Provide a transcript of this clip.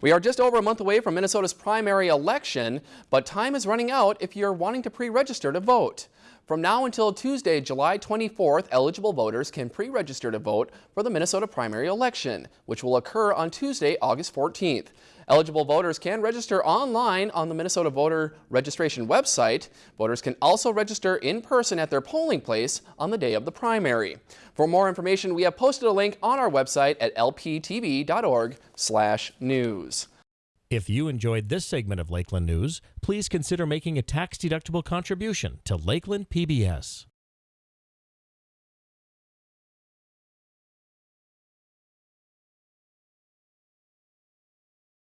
We are just over a month away from Minnesota's primary election, but time is running out if you're wanting to pre-register to vote. From now until Tuesday, July 24th, eligible voters can pre-register to vote for the Minnesota primary election, which will occur on Tuesday, August 14th. Eligible voters can register online on the Minnesota voter registration website. Voters can also register in person at their polling place on the day of the primary. For more information, we have posted a link on our website at lptv.org/news. If you enjoyed this segment of Lakeland News, please consider making a tax-deductible contribution to Lakeland PBS.